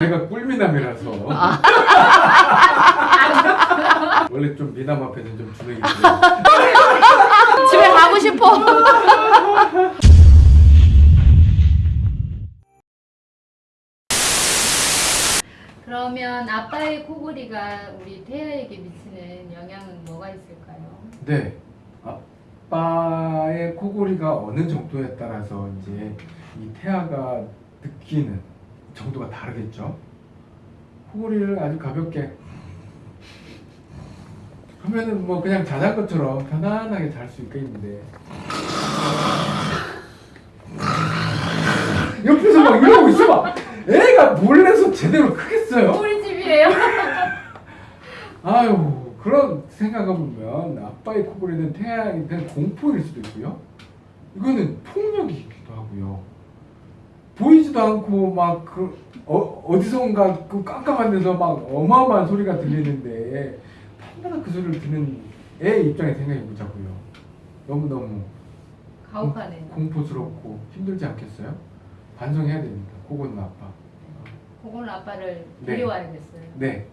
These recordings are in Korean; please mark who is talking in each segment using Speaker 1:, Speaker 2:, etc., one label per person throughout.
Speaker 1: 제가 꿀미남이라서
Speaker 2: 아.
Speaker 1: 원래 좀 미남 앞에는 좀 주눅이
Speaker 2: 집에 가고 싶어. 그러면 아빠의 코골이가 우리 태아에게 미치는 영향은 뭐가 있을까요?
Speaker 1: 네 아빠의 코골이가 어느 정도에 따라서 이제 이 태아가 느끼는 정도가 다르겠죠? 코골이를 아주 가볍게 하면은 뭐 그냥 자전거처럼 편안하게 잘 수 있겠는데. 옆에서 막 이러고 있어 봐. 애가 몰래서 제대로 크겠어요?
Speaker 2: 우리 집이에요.
Speaker 1: 아유 그런 생각해보면 아빠의 코골이는 태양에 대한 공포일 수도 있고요. 이거는 폭력이기도 하고요 보이지도 않고 막 그 어, 어디선가 그 깜깜한 데서 막 어마어마한 소리가 들리는데 얼마나 그 소리를 듣는 애 입장에 생각해 보자고요 너무너무
Speaker 2: 가혹하네요.
Speaker 1: 공포스럽고 힘들지 않겠어요? 반성해야 됩니다 코골이는 아빠
Speaker 2: 코골 아빠를
Speaker 1: 네.
Speaker 2: 데려와야겠어요.
Speaker 1: 네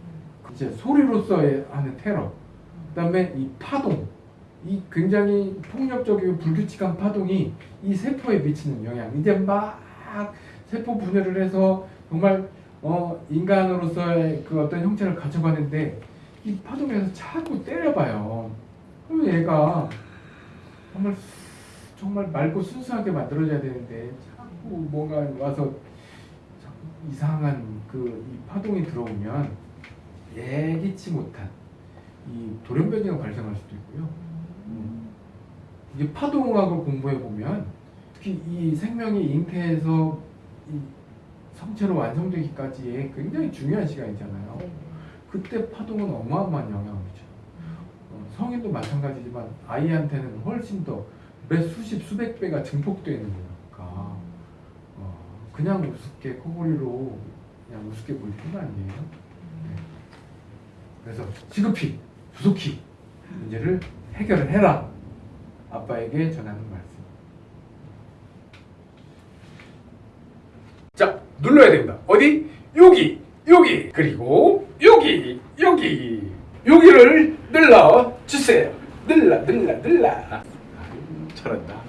Speaker 1: 이제 소리로서의 하는 테러 그다음에 이 파동 이 굉장히 폭력적이고 불규칙한 파동이 이 세포에 미치는 영향 이제 막 세포 분해를 해서 정말 어 인간으로서의 그 어떤 형체를 가져가는데 이 파동에서 자꾸 때려봐요 그러면 얘가 정말 수- 정말 맑고 순수하게 만들어져야 되는데 자꾸 뭔가 와서 자꾸 이상한 그 이 파동이 들어오면 예기치 못한 이 돌연변이가 발생할 수도 있고요. 음. 이게 파동학을 공부해 보면 특히 이 생명이 잉태에서 이 성체로 완성되기까지의 굉장히 중요한 시간이잖아요.
Speaker 2: 네.
Speaker 1: 그때 파동은 어마어마한 영향을 미쳐요. 어, 성인도 마찬가지지만 아이한테는 훨씬 더 몇 수십 수백 배가 증폭되는 거니까 어, 그냥 우습게 코골이로 그냥 우습게 볼 뿐 아니에요. 네. 그래서 시급히 조속히 문제를 해결을 해라. 아빠에게 전하는 말씀. 자, 눌러야 됩니다. 어디? 여기, 여기, 그리고 여기, 여기, 여기를 눌러 주세요. 눌러, 눌러, 눌러. 아유, 잘한다.